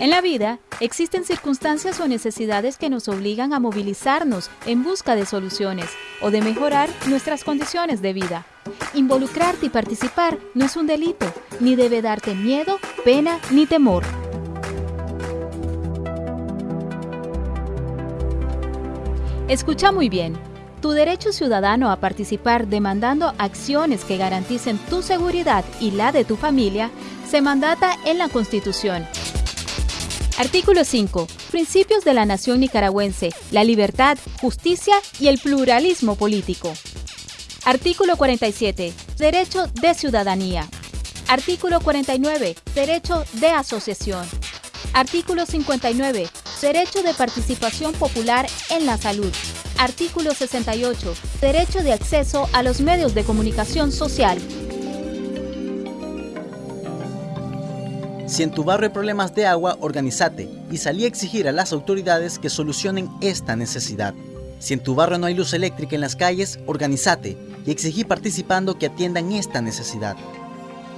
En la vida existen circunstancias o necesidades que nos obligan a movilizarnos en busca de soluciones o de mejorar nuestras condiciones de vida. Involucrarte y participar no es un delito, ni debe darte miedo, pena ni temor. Escucha muy bien. Tu derecho ciudadano a participar demandando acciones que garanticen tu seguridad y la de tu familia se mandata en la Constitución Artículo 5. Principios de la nación nicaragüense, la libertad, justicia y el pluralismo político. Artículo 47. Derecho de ciudadanía. Artículo 49. Derecho de asociación. Artículo 59. Derecho de participación popular en la salud. Artículo 68. Derecho de acceso a los medios de comunicación social. Si en tu barrio hay problemas de agua, organízate y salí a exigir a las autoridades que solucionen esta necesidad. Si en tu barrio no hay luz eléctrica en las calles, organízate y exigí participando que atiendan esta necesidad.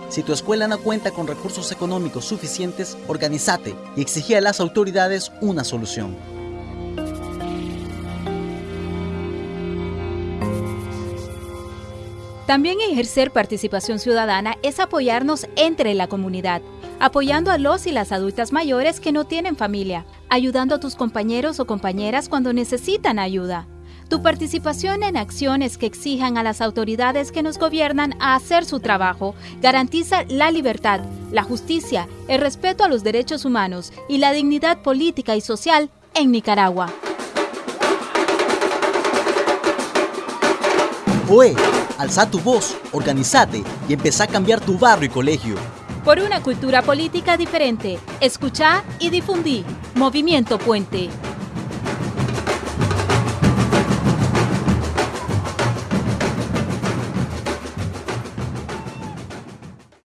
Si tu escuela no cuenta con recursos económicos suficientes, organízate y exigí a las autoridades una solución. También ejercer participación ciudadana es apoyarnos entre la comunidad apoyando a los y las adultas mayores que no tienen familia, ayudando a tus compañeros o compañeras cuando necesitan ayuda. Tu participación en acciones que exijan a las autoridades que nos gobiernan a hacer su trabajo garantiza la libertad, la justicia, el respeto a los derechos humanos y la dignidad política y social en Nicaragua. Oe, alza tu voz, organizate y empezá a cambiar tu barrio y colegio por una cultura política diferente. Escucha y difundí. Movimiento Puente.